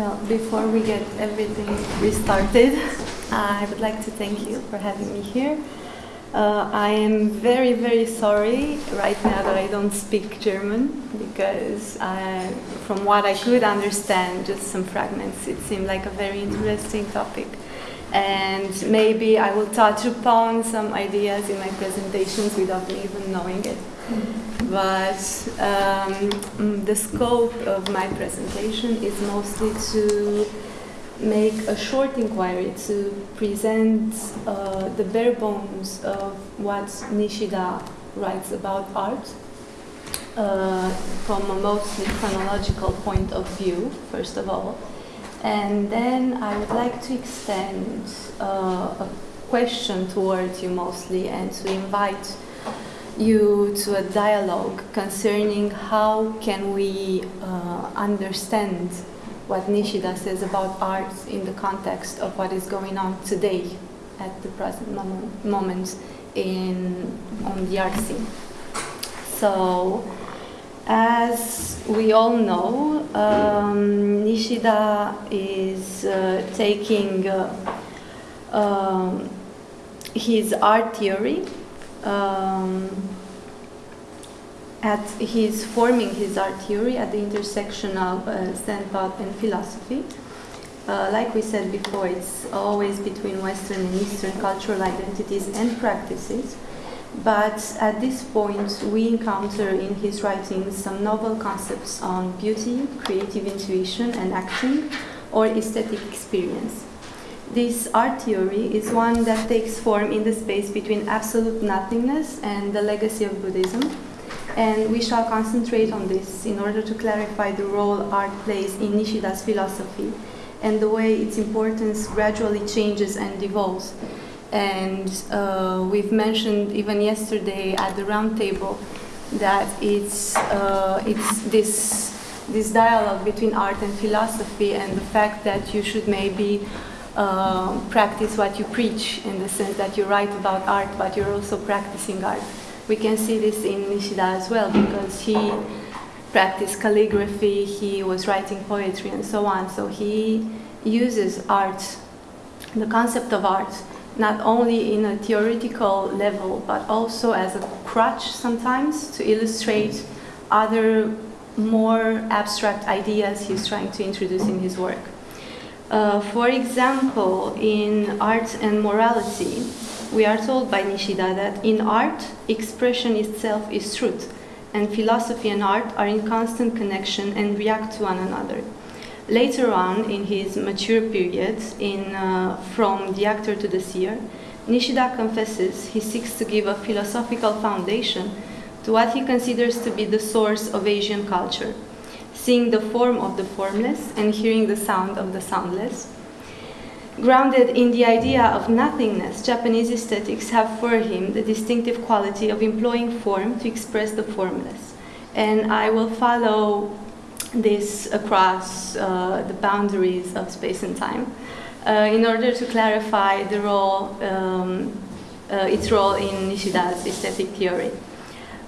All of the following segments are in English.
Well, before we get everything restarted, I would like to thank you for having me here. Uh, I am very, very sorry right now that I don't speak German because I, from what I could understand, just some fragments, it seemed like a very interesting topic. And maybe I will touch upon some ideas in my presentations without me even knowing it. But um, the scope of my presentation is mostly to make a short inquiry to present uh, the bare bones of what Nishida writes about art uh, from a mostly chronological point of view, first of all. And then I would like to extend uh, a question towards you mostly and to invite you to a dialogue concerning how can we uh, understand what Nishida says about art in the context of what is going on today at the present moment, moment in, on the art scene. So, as we all know, um, Nishida is uh, taking uh, um, his art theory um, at he's forming his art theory at the intersection of uh, and philosophy. Uh, like we said before, it's always between Western and Eastern cultural identities and practices. But at this point, we encounter in his writings some novel concepts on beauty, creative intuition, and action, or aesthetic experience. This art theory is one that takes form in the space between absolute nothingness and the legacy of Buddhism and we shall concentrate on this in order to clarify the role art plays in Nishida's philosophy and the way its importance gradually changes and evolves. And uh, we've mentioned even yesterday at the roundtable that it's, uh, it's this, this dialogue between art and philosophy and the fact that you should maybe uh, practice what you preach in the sense that you write about art but you're also practicing art we can see this in Nishida as well because he practiced calligraphy, he was writing poetry and so on. So he uses art, the concept of art, not only in a theoretical level, but also as a crutch sometimes to illustrate other more abstract ideas he's trying to introduce in his work. Uh, for example, in Art and Morality, we are told by Nishida that in art, expression itself is truth, and philosophy and art are in constant connection and react to one another. Later on, in his mature period, in uh, From the Actor to the Seer, Nishida confesses he seeks to give a philosophical foundation to what he considers to be the source of Asian culture, seeing the form of the formless and hearing the sound of the soundless, Grounded in the idea of nothingness, Japanese aesthetics have for him the distinctive quality of employing form to express the formless. And I will follow this across uh, the boundaries of space and time uh, in order to clarify the role, um, uh, its role in Nishida's aesthetic theory.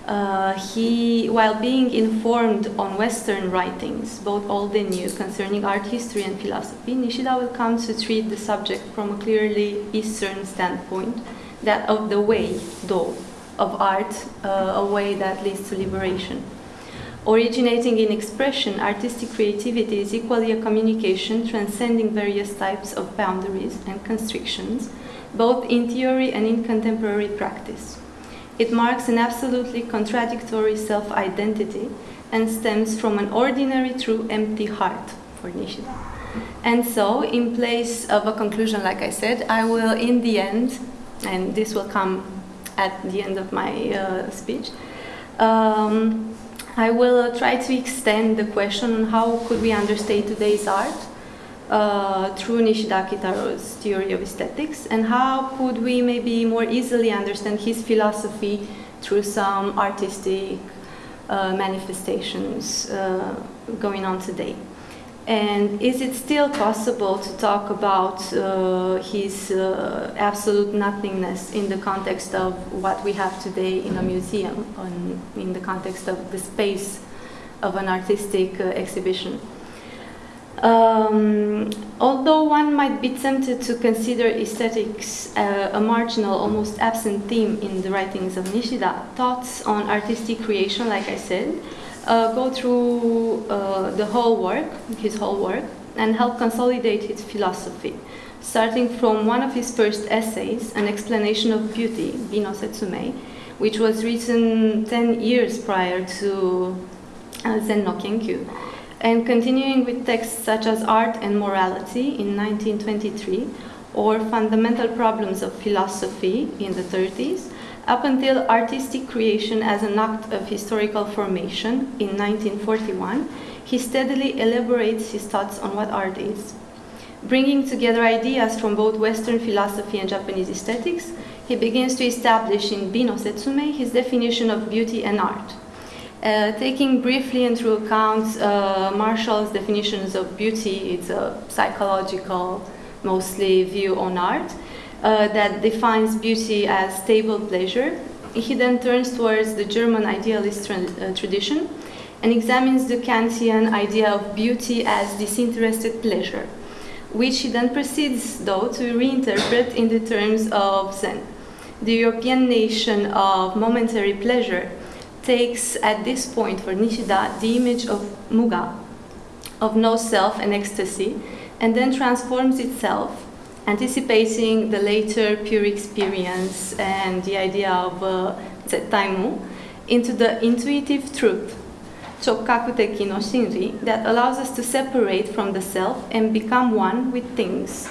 Uh, he, while being informed on Western writings, both old and new, concerning art history and philosophy, Nishida will come to treat the subject from a clearly Eastern standpoint, that of the way, though, of art, uh, a way that leads to liberation. Originating in expression, artistic creativity is equally a communication transcending various types of boundaries and constrictions, both in theory and in contemporary practice. It marks an absolutely contradictory self-identity and stems from an ordinary true empty heart for Nishida. And so, in place of a conclusion, like I said, I will, in the end, and this will come at the end of my uh, speech, um, I will uh, try to extend the question on how could we understand today's art uh, through Nishida Kitaro's theory of aesthetics and how could we maybe more easily understand his philosophy through some artistic uh, manifestations uh, going on today. And is it still possible to talk about uh, his uh, absolute nothingness in the context of what we have today in a museum, on, in the context of the space of an artistic uh, exhibition? Um, although one might be tempted to consider aesthetics uh, a marginal, almost absent theme in the writings of Nishida, thoughts on artistic creation, like I said, uh, go through uh, the whole work, his whole work, and help consolidate his philosophy. Starting from one of his first essays, An Explanation of Beauty, Bino Setsume, which was written 10 years prior to uh, Zen no Kenkyu and continuing with texts such as Art and Morality in 1923 or Fundamental Problems of Philosophy in the 30s, up until Artistic Creation as an Act of Historical Formation in 1941, he steadily elaborates his thoughts on what art is. Bringing together ideas from both Western philosophy and Japanese aesthetics, he begins to establish in Bino Setsume his definition of beauty and art. Uh, taking briefly into account uh, Marshall's definitions of beauty, it's a psychological, mostly view on art uh, that defines beauty as stable pleasure. He then turns towards the German idealist tra uh, tradition and examines the Kantian idea of beauty as disinterested pleasure, which he then proceeds, though, to reinterpret in the terms of Zen. The European nation of momentary pleasure takes at this point for Nishida the image of Muga, of no self and ecstasy, and then transforms itself, anticipating the later pure experience and the idea of uh, Zettaimu, into the intuitive truth, Chokkakuteki no Shinri, that allows us to separate from the self and become one with things.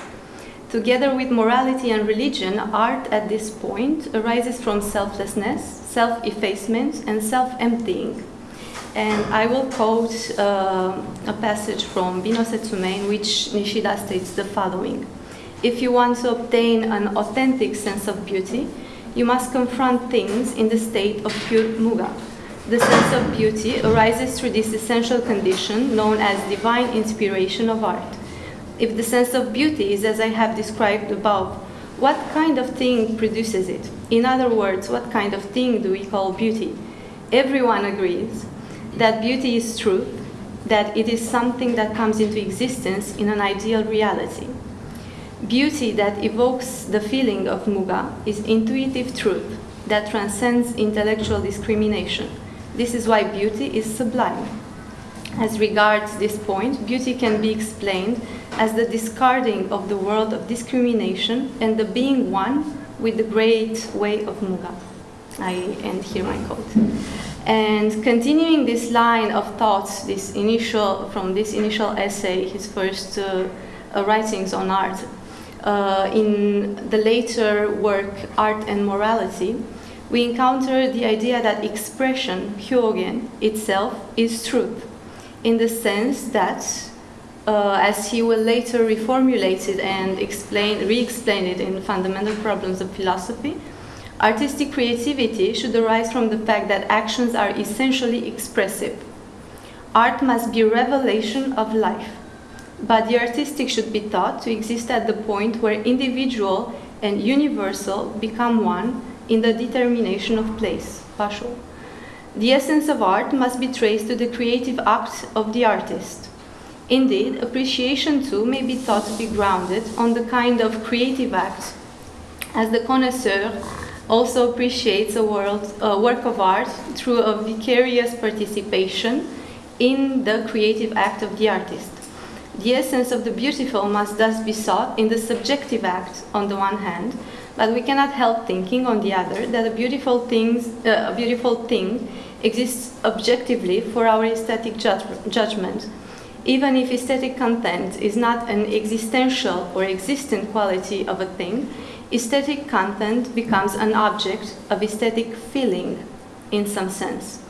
Together with morality and religion, art at this point arises from selflessness, self effacement, and self emptying. And I will quote uh, a passage from Bino Setsume in which Nishida states the following If you want to obtain an authentic sense of beauty, you must confront things in the state of pure muga. The sense of beauty arises through this essential condition known as divine inspiration of art. If the sense of beauty is as I have described above, what kind of thing produces it? In other words, what kind of thing do we call beauty? Everyone agrees that beauty is truth, that it is something that comes into existence in an ideal reality. Beauty that evokes the feeling of muga is intuitive truth that transcends intellectual discrimination. This is why beauty is sublime. As regards this point, beauty can be explained as the discarding of the world of discrimination and the being one with the great way of Muga. I end here my quote. And continuing this line of thoughts, this initial from this initial essay, his first uh, uh, writings on art, uh, in the later work Art and Morality, we encounter the idea that expression, hyogen, itself is truth, in the sense that uh, as he will later reformulate it and explain, re-explain it in Fundamental Problems of Philosophy, artistic creativity should arise from the fact that actions are essentially expressive. Art must be revelation of life, but the artistic should be thought to exist at the point where individual and universal become one in the determination of place, Basho. The essence of art must be traced to the creative act of the artist. Indeed, appreciation too may be thought to be grounded on the kind of creative act, as the connoisseur also appreciates a, world, a work of art through a vicarious participation in the creative act of the artist. The essence of the beautiful must thus be sought in the subjective act on the one hand, but we cannot help thinking on the other that a beautiful, things, uh, a beautiful thing exists objectively for our aesthetic judge judgment even if aesthetic content is not an existential or existent quality of a thing, aesthetic content becomes an object of aesthetic feeling in some sense.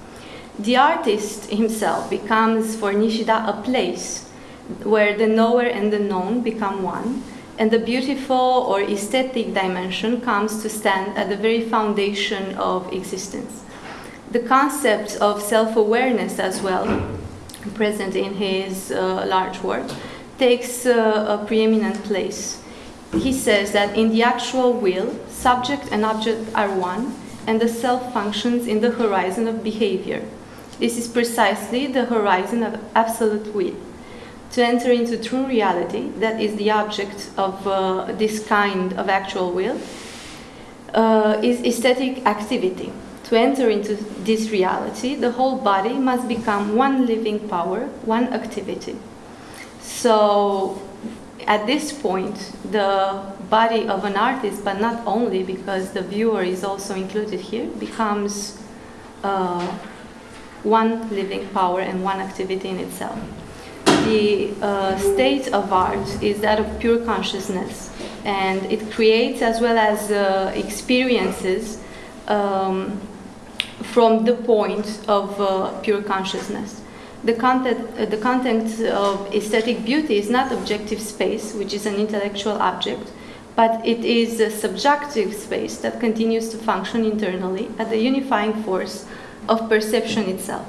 The artist himself becomes for Nishida a place where the knower and the known become one, and the beautiful or aesthetic dimension comes to stand at the very foundation of existence. The concept of self awareness as well present in his uh, large work, takes uh, a preeminent place. He says that in the actual will, subject and object are one, and the self functions in the horizon of behavior. This is precisely the horizon of absolute will. To enter into true reality, that is the object of uh, this kind of actual will, uh, is aesthetic activity. To enter into this reality, the whole body must become one living power, one activity. So, at this point, the body of an artist, but not only because the viewer is also included here, becomes uh, one living power and one activity in itself. The uh, state of art is that of pure consciousness, and it creates as well as uh, experiences um, from the point of uh, pure consciousness. The content, uh, the content of aesthetic beauty is not objective space, which is an intellectual object, but it is a subjective space that continues to function internally as the unifying force of perception itself.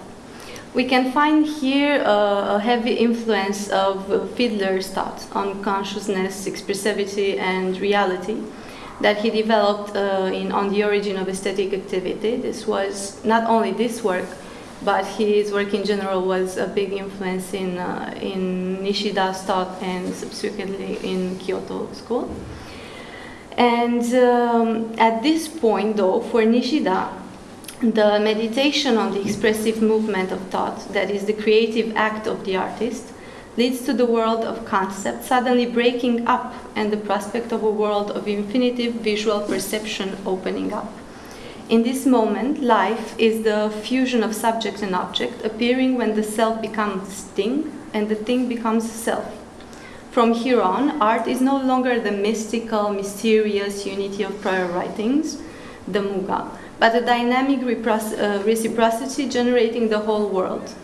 We can find here uh, a heavy influence of Fiedler's thought on consciousness, expressivity, and reality that he developed uh, in On the Origin of Aesthetic Activity. This was not only this work, but his work in general was a big influence in, uh, in Nishida's thought and subsequently in Kyoto School. And um, at this point, though, for Nishida, the meditation on the expressive movement of thought, that is the creative act of the artist, leads to the world of concept suddenly breaking up and the prospect of a world of infinitive visual perception opening up. In this moment, life is the fusion of subject and object, appearing when the self becomes thing and the thing becomes self. From here on, art is no longer the mystical, mysterious unity of prior writings, the Muga, but a dynamic uh, reciprocity generating the whole world.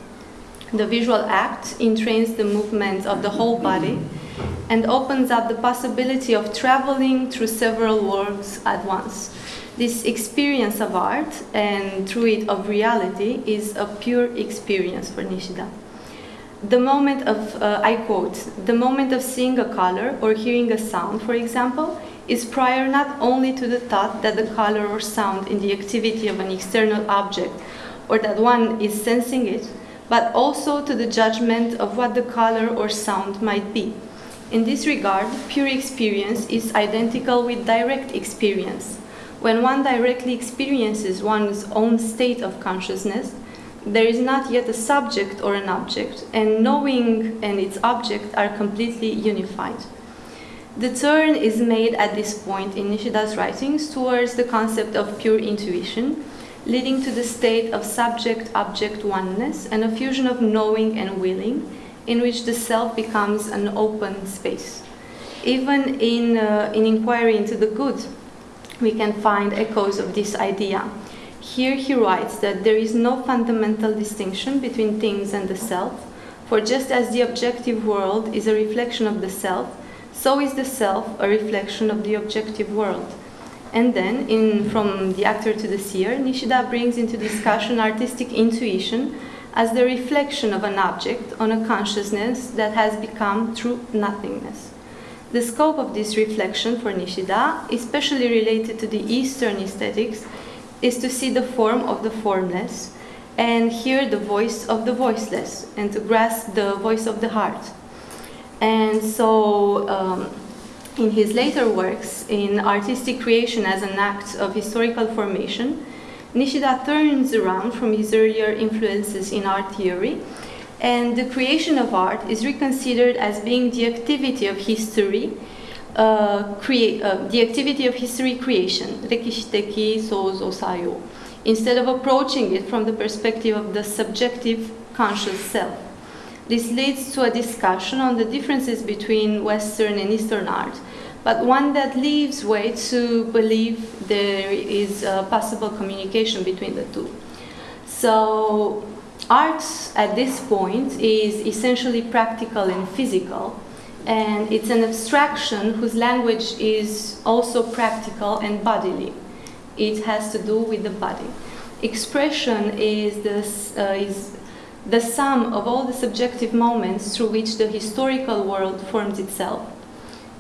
The visual act entrains the movements of the whole body and opens up the possibility of traveling through several worlds at once. This experience of art and through it of reality is a pure experience for Nishida. The moment of, uh, I quote, the moment of seeing a color or hearing a sound, for example, is prior not only to the thought that the color or sound in the activity of an external object or that one is sensing it, but also to the judgment of what the color or sound might be. In this regard, pure experience is identical with direct experience. When one directly experiences one's own state of consciousness, there is not yet a subject or an object, and knowing and its object are completely unified. The turn is made at this point in Nishida's writings towards the concept of pure intuition, leading to the state of subject object oneness and a fusion of knowing and willing, in which the self becomes an open space. Even in, uh, in inquiry into the good, we can find echoes of this idea. Here he writes that there is no fundamental distinction between things and the self, for just as the objective world is a reflection of the self, so is the self a reflection of the objective world. And then, in From the Actor to the Seer, Nishida brings into discussion artistic intuition as the reflection of an object on a consciousness that has become true nothingness. The scope of this reflection for Nishida, especially related to the Eastern aesthetics, is to see the form of the formless and hear the voice of the voiceless and to grasp the voice of the heart. And so, um, in his later works, in artistic creation as an act of historical formation, Nishida turns around from his earlier influences in art theory, and the creation of art is reconsidered as being the activity of history uh, create, uh, the activity of history creation, rekishiteki sozo sayo, instead of approaching it from the perspective of the subjective conscious self. This leads to a discussion on the differences between Western and Eastern art, but one that leaves way to believe there is a possible communication between the two. So, art at this point is essentially practical and physical, and it's an abstraction whose language is also practical and bodily. It has to do with the body. Expression is, this, uh, is the sum of all the subjective moments through which the historical world forms itself.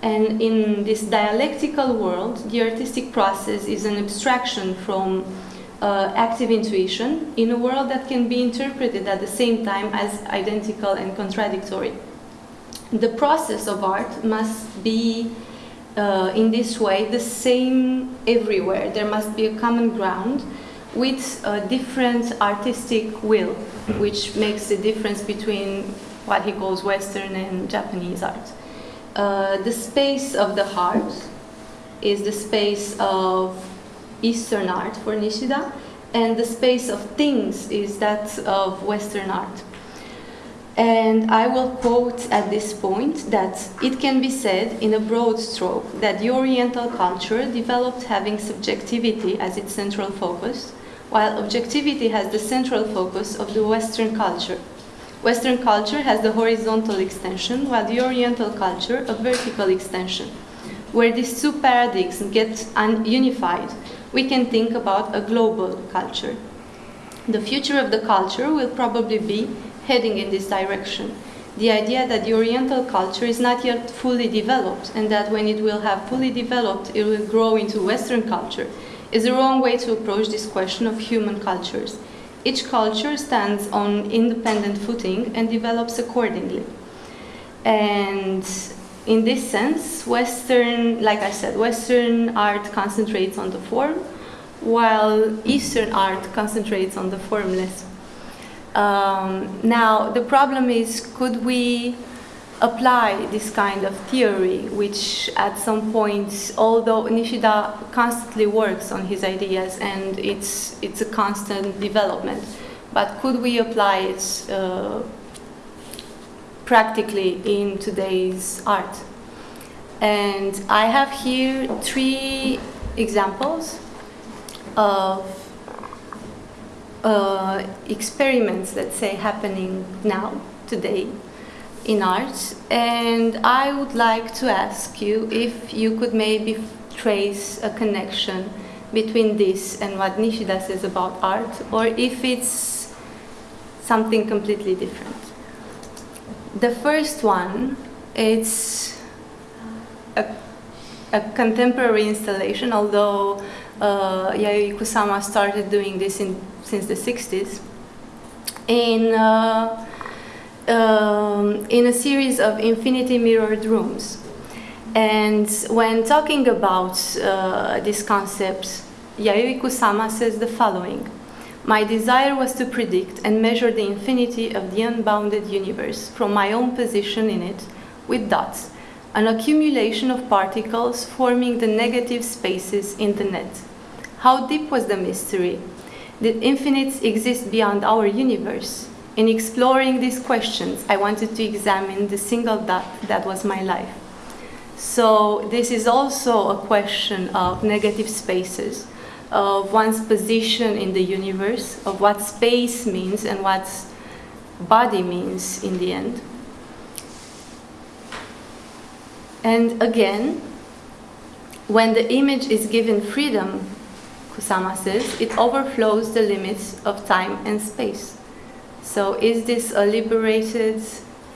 And in this dialectical world, the artistic process is an abstraction from uh, active intuition in a world that can be interpreted at the same time as identical and contradictory. the process of art must be uh, in this way the same everywhere. There must be a common ground with a different artistic will, which makes the difference between what he calls Western and Japanese art. Uh, the space of the heart is the space of Eastern art for Nishida, and the space of things is that of Western art. And I will quote at this point that it can be said in a broad stroke that the Oriental culture developed having subjectivity as its central focus, while objectivity has the central focus of the Western culture. Western culture has the horizontal extension, while the Oriental culture a vertical extension. Where these two paradigms get unified, we can think about a global culture. The future of the culture will probably be heading in this direction. The idea that the Oriental culture is not yet fully developed and that when it will have fully developed, it will grow into Western culture is the wrong way to approach this question of human cultures. Each culture stands on independent footing and develops accordingly. And in this sense, Western, like I said, Western art concentrates on the form, while Eastern art concentrates on the formless. Um, now, the problem is, could we apply this kind of theory, which at some point, although Nishida constantly works on his ideas and it's, it's a constant development, but could we apply it uh, practically in today's art? And I have here three examples of uh, experiments, let's say, happening now, today, in art and I would like to ask you if you could maybe trace a connection between this and what Nishida says about art or if it's something completely different. The first one, it's a, a contemporary installation, although uh, Yayoi Kusama started doing this in, since the 60s. In uh, um, in a series of infinity mirrored rooms. And when talking about uh, this concept, Yayoi Kusama says the following. My desire was to predict and measure the infinity of the unbounded universe from my own position in it with dots, an accumulation of particles forming the negative spaces in the net. How deep was the mystery? Did infinites exist beyond our universe? In exploring these questions, I wanted to examine the single dot that was my life. So this is also a question of negative spaces, of one's position in the universe, of what space means and what body means in the end. And again, when the image is given freedom, Kusama says, it overflows the limits of time and space. So is this a liberated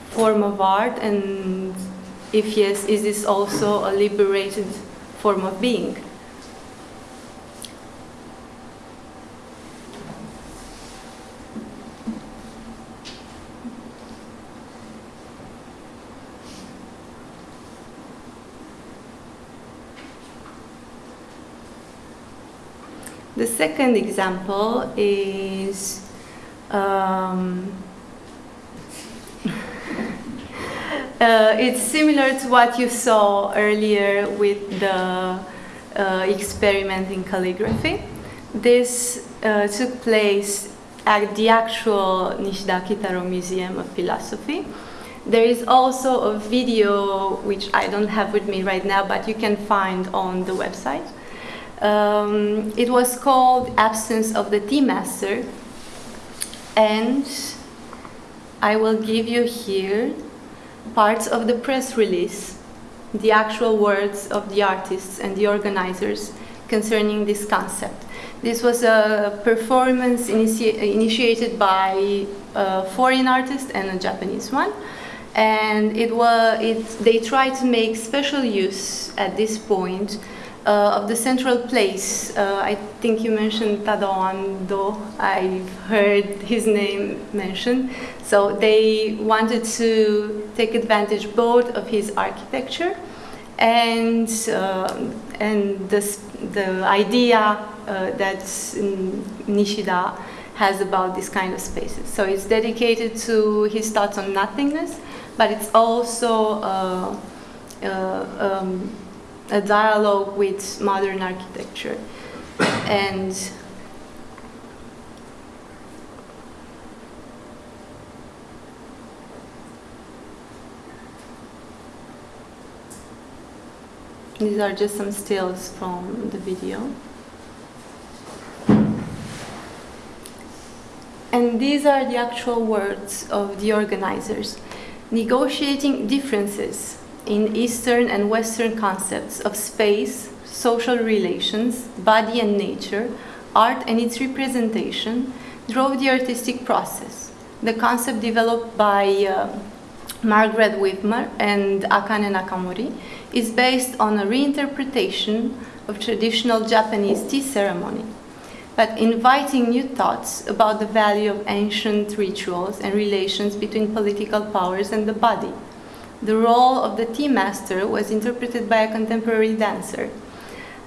form of art? And if yes, is this also a liberated form of being? The second example is um, uh, it's similar to what you saw earlier with the uh, experiment in calligraphy. This uh, took place at the actual Nishida Kitaro Museum of Philosophy. There is also a video, which I don't have with me right now, but you can find on the website. Um, it was called Absence of the Tea Master, and I will give you here parts of the press release, the actual words of the artists and the organizers concerning this concept. This was a performance initi initiated by a foreign artist and a Japanese one. And it was, it, they tried to make special use at this point uh, of the central place. Uh, I think you mentioned Tadao Ando. I've heard his name mentioned. So they wanted to take advantage both of his architecture and uh, and this, the idea uh, that Nishida has about this kind of spaces. So it's dedicated to his thoughts on nothingness, but it's also uh, uh um, a dialogue with modern architecture. And these are just some stills from the video. And these are the actual words of the organizers. Negotiating differences in Eastern and Western concepts of space, social relations, body and nature, art and its representation drove the artistic process. The concept developed by uh, Margaret Whitmer and Akane Nakamori is based on a reinterpretation of traditional Japanese tea ceremony, but inviting new thoughts about the value of ancient rituals and relations between political powers and the body the role of the tea master was interpreted by a contemporary dancer.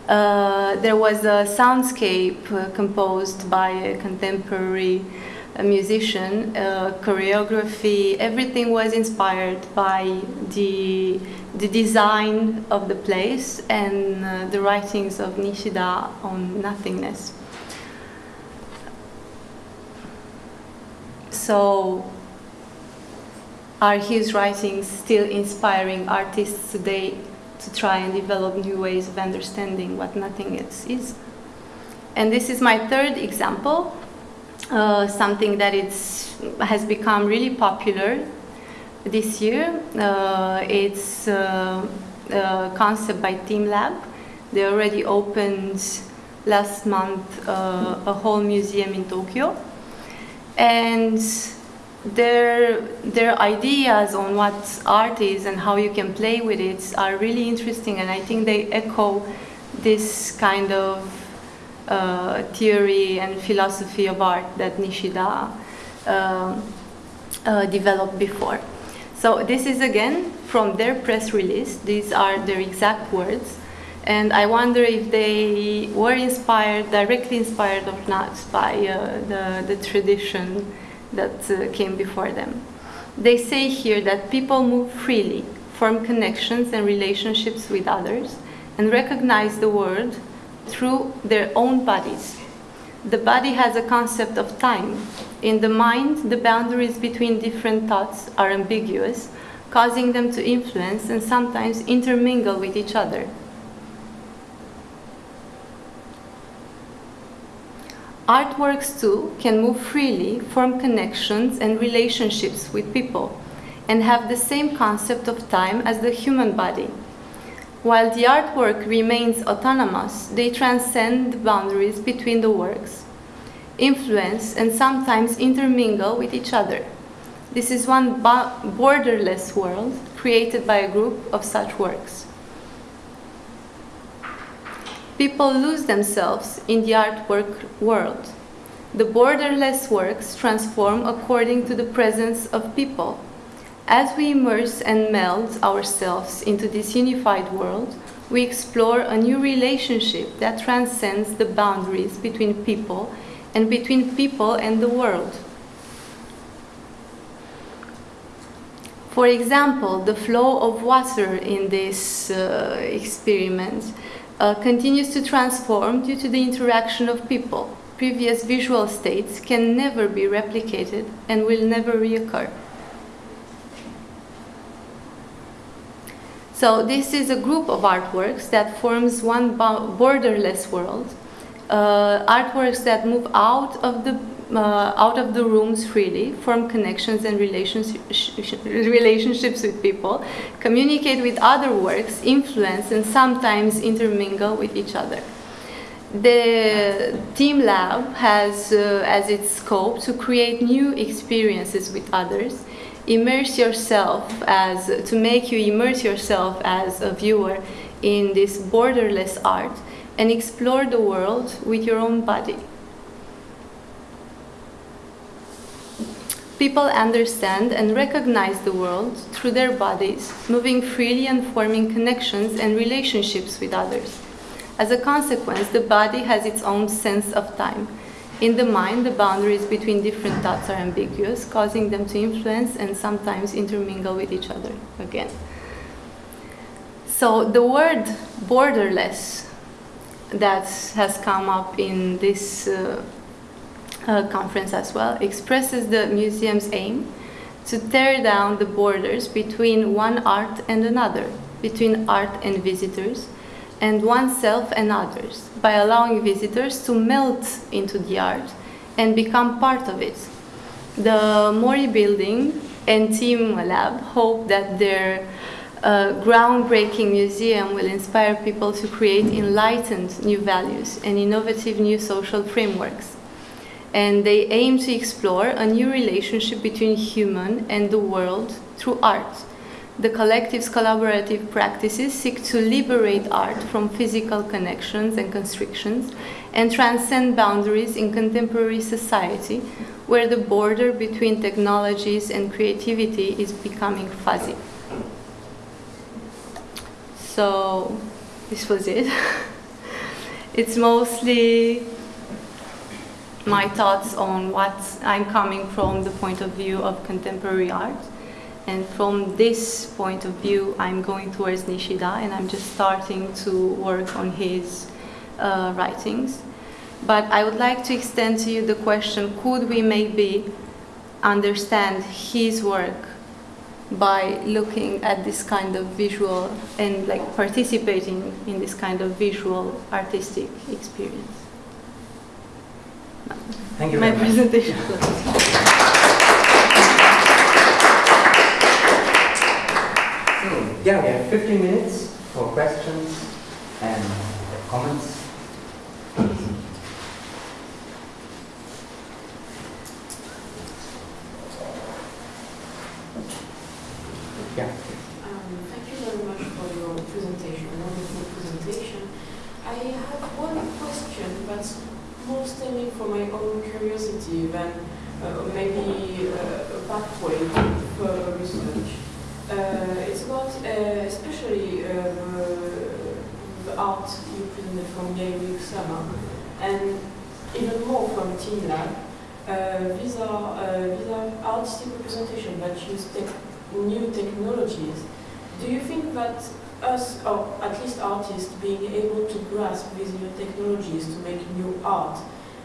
Uh, there was a soundscape uh, composed by a contemporary uh, musician, choreography, everything was inspired by the, the design of the place and uh, the writings of Nishida on nothingness. So are his writings still inspiring artists today to try and develop new ways of understanding what nothingness is? And this is my third example, uh, something that it's, has become really popular this year. Uh, it's uh, a concept by TeamLab. They already opened last month uh, a whole museum in Tokyo. And their, their ideas on what art is and how you can play with it are really interesting and I think they echo this kind of uh, theory and philosophy of art that Nishida uh, uh, developed before. So this is again from their press release. These are their exact words. And I wonder if they were inspired, directly inspired or not, by uh, the, the tradition that uh, came before them. They say here that people move freely, form connections and relationships with others, and recognize the world through their own bodies. The body has a concept of time. In the mind, the boundaries between different thoughts are ambiguous, causing them to influence and sometimes intermingle with each other. Artworks too can move freely, form connections and relationships with people, and have the same concept of time as the human body. While the artwork remains autonomous, they transcend the boundaries between the works, influence and sometimes intermingle with each other. This is one borderless world created by a group of such works people lose themselves in the artwork world. The borderless works transform according to the presence of people. As we immerse and meld ourselves into this unified world, we explore a new relationship that transcends the boundaries between people and between people and the world. For example, the flow of water in this uh, experiment uh, continues to transform due to the interaction of people. Previous visual states can never be replicated and will never reoccur. So this is a group of artworks that forms one borderless world. Uh, artworks that move out of the out of the rooms freely, form connections and relationships with people, communicate with other works, influence, and sometimes intermingle with each other. The Team Lab has uh, as its scope to create new experiences with others, immerse yourself as, to make you immerse yourself as a viewer in this borderless art and explore the world with your own body. People understand and recognize the world through their bodies, moving freely and forming connections and relationships with others. As a consequence, the body has its own sense of time. In the mind, the boundaries between different thoughts are ambiguous, causing them to influence and sometimes intermingle with each other again. So the word borderless that has come up in this uh, Uh, conference as well expresses the museum's aim to tear down the borders between one art and another, between art and visitors, and oneself and others, by allowing visitors to melt into the art and become part of it. The Mori Building and Team Lab hope that their a groundbreaking museum will inspire people to create enlightened new values and innovative new social frameworks. And they aim to explore a new relationship between human and the world through art. The collective's collaborative practices seek to liberate art from physical connections and constrictions and transcend boundaries in contemporary society where the border between technologies and creativity is becoming fuzzy. So this was it. it's mostly my thoughts on what I'm coming from the point of view of contemporary art. And from this point of view, I'm going towards Nishida and I'm just starting to work on his uh, writings. But I would like to extend to you the question, could we maybe understand his work by looking at this kind of visual and like participating in this kind of visual artistic experience. Thank you. My presentation. so, yeah, we have 15 minutes for questions and comments. 14 lab. Uh, these are uh, these are artistic representation that use new technologies. Do you think that us, or at least artists, being able to grasp these new technologies to make new art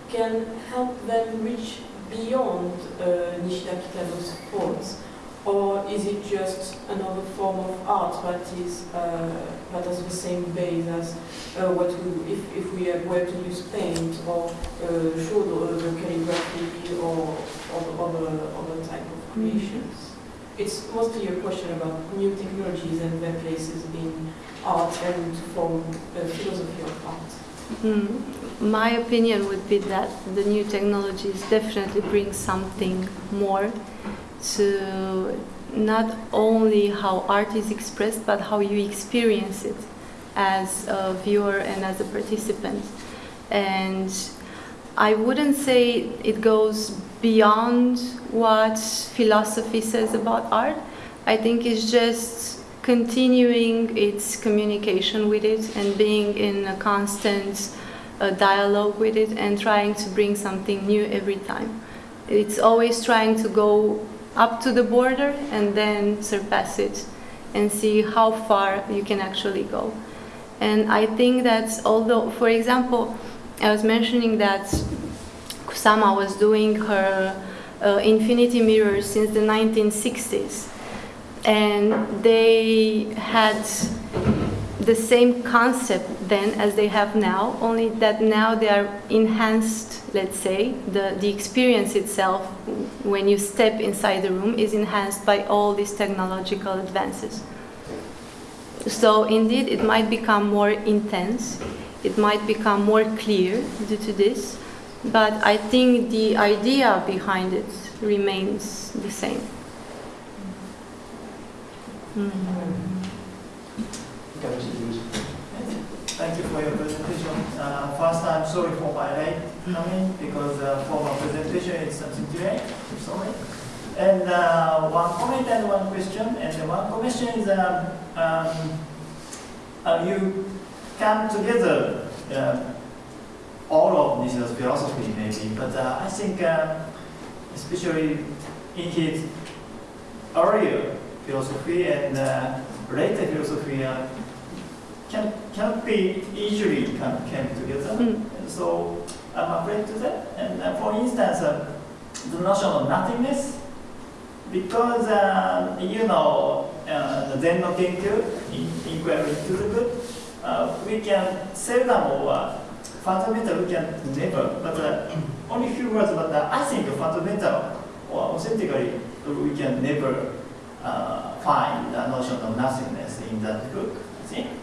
can help them reach beyond uh, Nishida Kitaro's thoughts? Or is it just another form of art that is uh, that has the same base as uh, what we, if, if we were to use paint or uh, show the, the calligraphy or, other, other type of creations? it's mostly a question about new technologies and their places in art and form a philosophy of art. Mm. My opinion would be that the new technologies definitely bring something more to not only how art is expressed, but how you experience it as a viewer and as a participant. And I wouldn't say it goes beyond what philosophy says about art. I think it's just continuing its communication with it and being in a constant uh, dialogue with it and trying to bring something new every time. It's always trying to go up to the border and then surpass it and see how far you can actually go. And I think that although, for example, I was mentioning that Kusama was doing her uh, infinity mirrors since the 1960s. And they had the same concept then as they have now, only that now they are enhanced, let's say. The, the experience itself, when you step inside the room, is enhanced by all these technological advances. So, indeed, it might become more intense, it might become more clear due to this, but I think the idea behind it remains the same. Mm. You for your presentation. Uh, first, I'm sorry for my late coming because uh, for my presentation it's something today. Sorry. And uh, one comment and one question. And the one question is um, um, uh, you come together uh, all of Nishida's philosophy maybe, but uh, I think especially in his earlier philosophy and later philosophy can cannot be easily come came together. Mm. So I'm afraid to that. And uh, for instance, uh, the notion of nothingness, because uh, you know uh, the Zen no Kenkyu, in, inquiry into the good, uh, we can seldom or uh, fundamental we can never, but uh, only few words. But uh, I think fundamental or authentically we can never uh, find the notion of nothingness in that book. I think.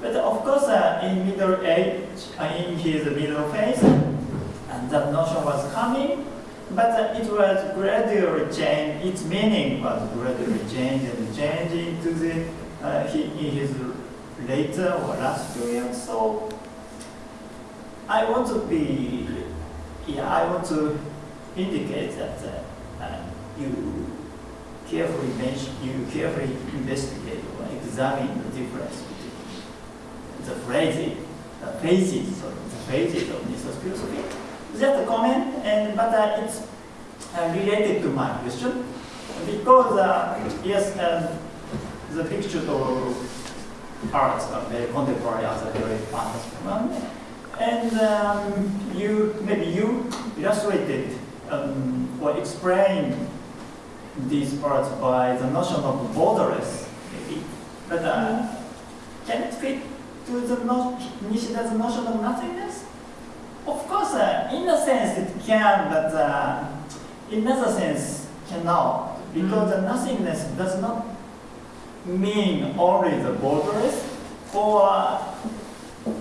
But of course, uh, in middle age, uh, in his middle phase, and that notion was coming, but uh, it was gradually changed. Its meaning was gradually changed and changed into the uh, he, in his later or last period. So I want to be, yeah, I want to indicate that uh, you carefully mention, you carefully investigate or examine the difference the phrases, the phases, sorry, the phases of Nishida's philosophy. Just a comment, and but uh, it's uh, related to my question. Because uh, yes, um, the picture of arts are very contemporary are very one, and um, you maybe you illustrated um, or explained these arts by the notion of borderless, maybe, but uh, can it fit to the no- Nishida's notion of nothingness? Of course, uh, in a sense it can, but uh, in another sense cannot, because the nothingness does not mean only the borderless, or uh,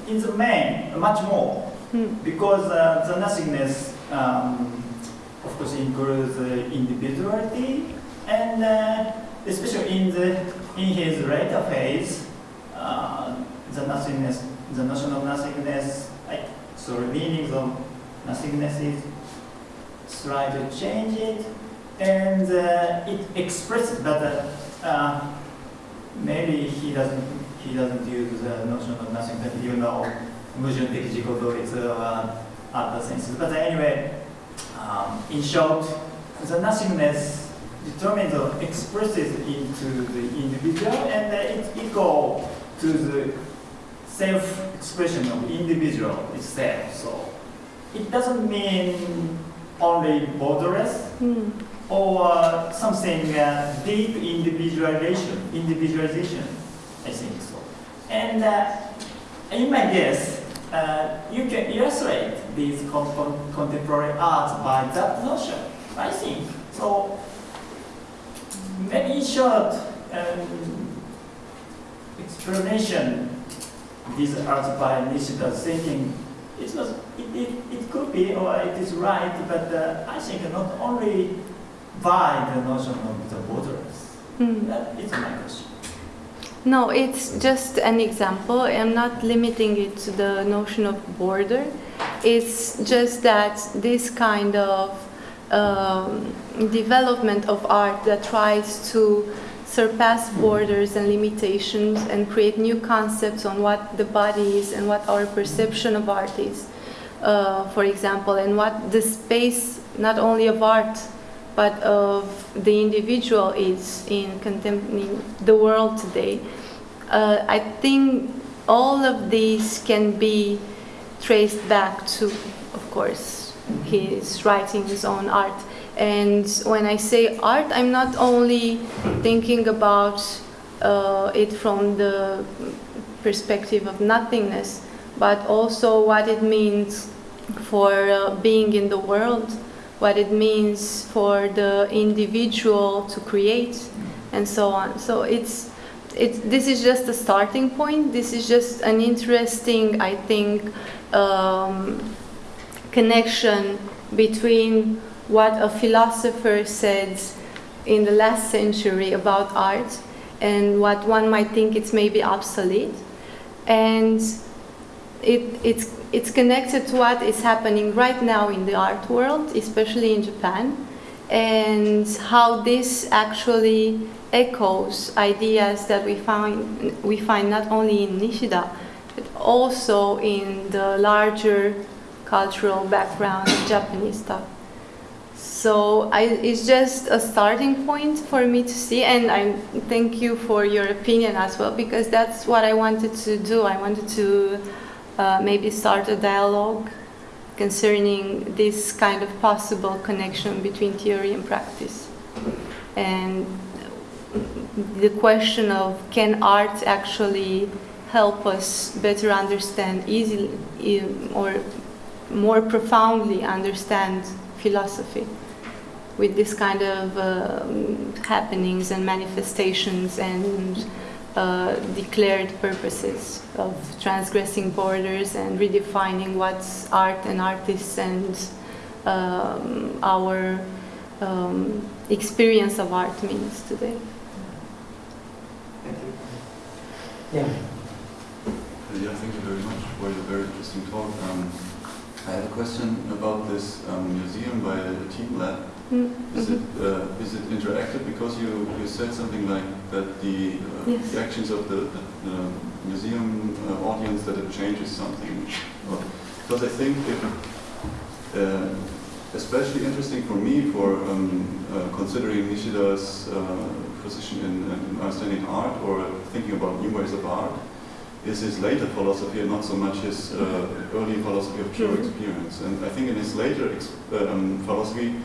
in the main, much more, Mm. because uh, the nothingness, um, of course, includes individuality, and uh, especially in the in his later phase, uh, the nothingness, the notion of nothingness, So, meaning meanings of nothingness is try to change it, and uh, it expresses, but uh, uh, maybe he doesn't he doesn't use the notion of nothing, but you know, Mujun Tekijikoto uh, uh, other senses. But anyway, um, in short, the nothingness determines or expresses into the individual, and uh, it equal to the self-expression of individual itself. So it doesn't mean only borderless Mm. or uh, something uh, deep individualization, individualization, I think so. And uh, in my guess, uh, you can illustrate these con- con- contemporary arts by that notion, I think. So maybe in short, um, explanation these arts by Nishida's thinking, it was it, it, it could be or it is right, but uh, I think not only by the notion of the borders. Mm. Is my question. No, it's just an example. I'm not limiting it to the notion of border. It's just that this kind of um, development of art that tries to surpass borders and limitations and create new concepts on what the body is and what our perception of art is, uh, for example, and what the space not only of art but of the individual is in, in the world today. Uh, I think all of these can be traced back to, of course, his writing, his own art. And when I say art, I'm not only thinking about uh, it from the perspective of nothingness, but also what it means for uh, being in the world, what it means for the individual to create, and so on. So it's it's this is just a starting point. This is just an interesting, I think, um, connection between what a philosopher said in the last century about art and what one might think it's maybe obsolete. And it, it's, it's connected to what is happening right now in the art world, especially in Japan, and how this actually echoes ideas that we find, we find not only in Nishida, but also in the larger cultural background of Japanese stuff. So I, it's just a starting point for me to see, and I thank you for your opinion as well, because that's what I wanted to do. I wanted to uh, maybe start a dialogue concerning this kind of possible connection between theory and practice. And the question of can art actually help us better understand easily or more profoundly understand philosophy with this kind of um, happenings and manifestations and uh, declared purposes of transgressing borders and redefining what's art and artists and um, our um, experience of art means today. Thank you. Yeah. Yeah, thank you very much for your very interesting talk. Um, I have a question about this um, museum by the teamLab. Mm, Is it uh, is it interactive? Because you, you said something like that the, uh, Yes. the actions of the, museum uh, audience that it changes something. Because I think it, uh, especially interesting for me for um, uh, considering Nishida's uh, position in, in understanding art or thinking about new ways of art is his later philosophy and not so much his uh, early philosophy of pure Mhm. experience. And I think in his later um, philosophy,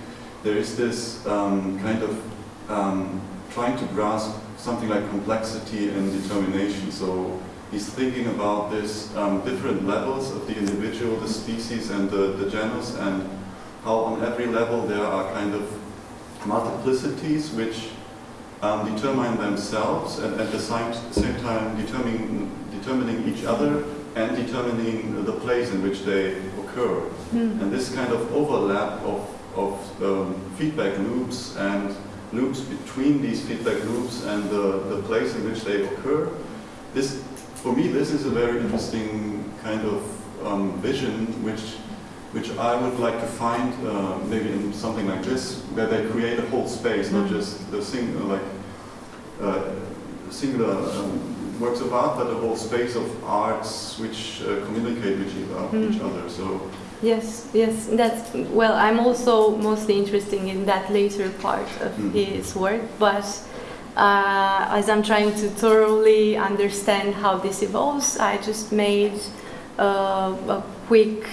there is this um, kind of um, trying to grasp something like complexity and determination. So he's thinking about this um, different levels of the individual, the species, and the, the genus, and how on every level there are kind of multiplicities which um, determine themselves and at the same, same time determining, determining each other and determining the place in which they occur. Mm. And this kind of overlap of, of um, feedback loops and loops between these feedback loops and the, the place in which they occur, this, for me, this is a very interesting kind of um, vision which, which I would like to find uh, maybe in something like this, where they create a whole space, not Mm. just the single, like, uh, singular um, works of art, but a whole space of arts which uh, communicate with each other- Mm. each other. So Yes, yes, that's well. I'm also mostly interested in that later part of Mm. his work, but uh, as I'm trying to thoroughly understand how this evolves, I just made uh, a quick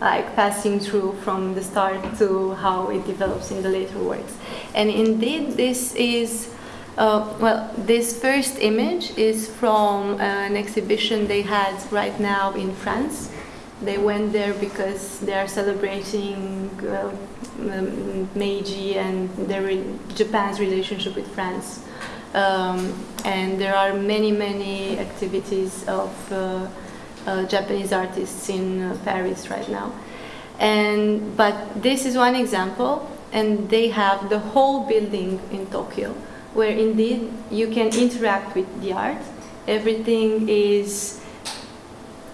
like passing through from the start to how it develops in the later works. And indeed, this is. Uh, well, this first image is from an exhibition they had right now in France. They went there because they are celebrating uh, um, Meiji and their re- Japan's relationship with France. Um, and there are many, many activities of uh, uh, Japanese artists in uh, Paris right now. And but this is one example, and they have the whole building in Tokyo, where indeed you can interact with the art. Everything is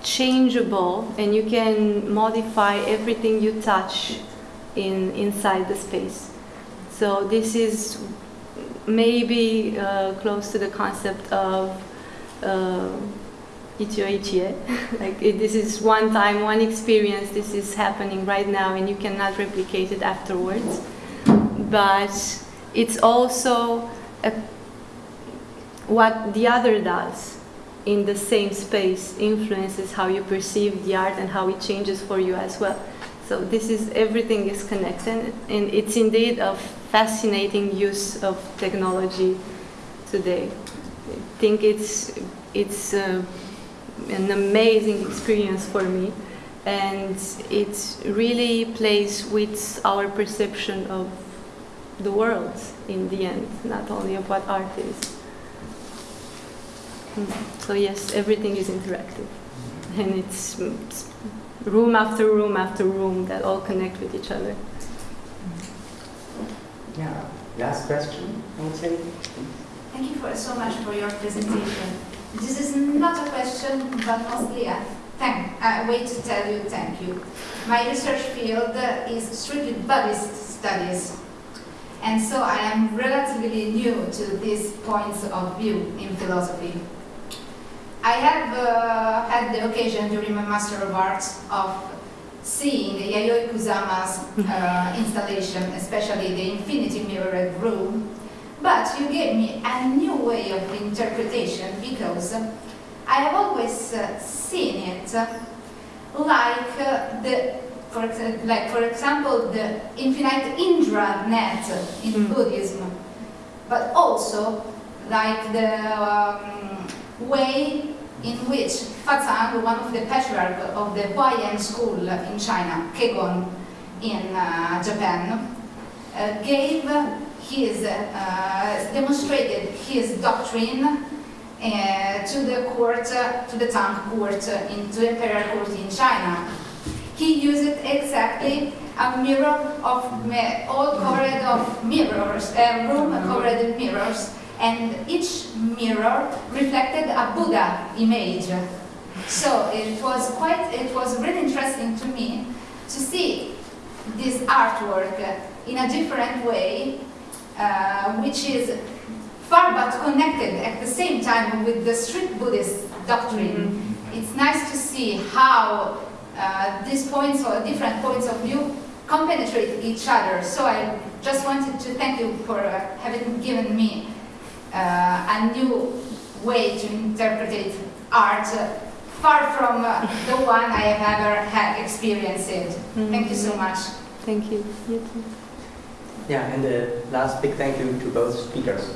changeable and you can modify everything you touch in inside the space. So this is maybe uh, close to the concept of uh, ichie. Like it, this is one time one experience this is happening right now and you cannot replicate it afterwards. But it's also a, what the other does in the same space influences how you perceive the art and how it changes for you as well. So this is everything is connected, and it's indeed a fascinating use of technology today. I think it's it's uh, an amazing experience for me, and it really plays with our perception of the world in the end, not only of what art is. So yes, everything is interactive, and it's, it's room after room after room that all connect with each other. Yeah. Last question, I would say. Thank you for, so much for your presentation. This is not a question, but mostly a thank, I wait to tell you thank you. My research field is strictly Buddhist studies, and so I am relatively new to these points of view in philosophy. I have uh, had the occasion during my Master of Arts of seeing Yayoi Kusama's uh, installation, especially the Infinity Mirrored Room, but you gave me a new way of interpretation because I have always uh, seen it like uh, the, for exa- like for example, the infinite Indra net in Mm. Buddhism, but also like the um, way in which Fazang, one of the patriarch of the Huayan school in China, Kegon in uh, Japan, uh, gave his, uh, demonstrated his doctrine uh, to the court, uh, to the Tang court, uh, in, to the imperial court in China. He used exactly a mirror of all covered of mirrors, a room covered in mirrors, and each mirror reflected a Buddha image. So it was quite, it was really interesting to me to see this artwork in a different way, uh, which is far but connected at the same time with the strict Buddhist doctrine. It's nice to see how uh, these points or different points of view compenetrate each other. So I just wanted to thank you for uh, having given me a new way to interpret art, uh, far from uh, the one I have ever had experienced. Thank you so much. Thank you. You too. Yeah, and the last big thank you to both speakers.